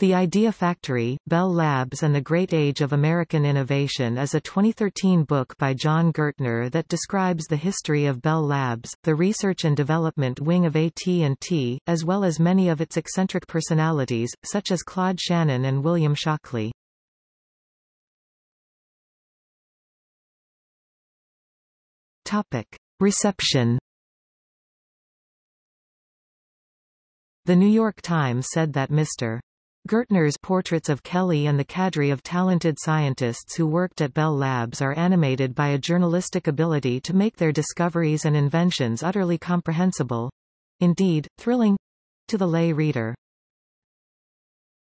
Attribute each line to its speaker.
Speaker 1: The Idea Factory, Bell Labs and the Great Age of American Innovation is a 2013 book by John Gertner that describes the history of Bell Labs, the research and development wing of AT&T, as well as many of its eccentric personalities, such as Claude Shannon and William Shockley. Topic. Reception The New York Times said that Mr. Gertner's portraits of Kelly and the cadre of talented scientists who worked at Bell Labs are animated by a journalistic ability to make their discoveries and inventions utterly comprehensible—indeed, thrilling—to the lay reader.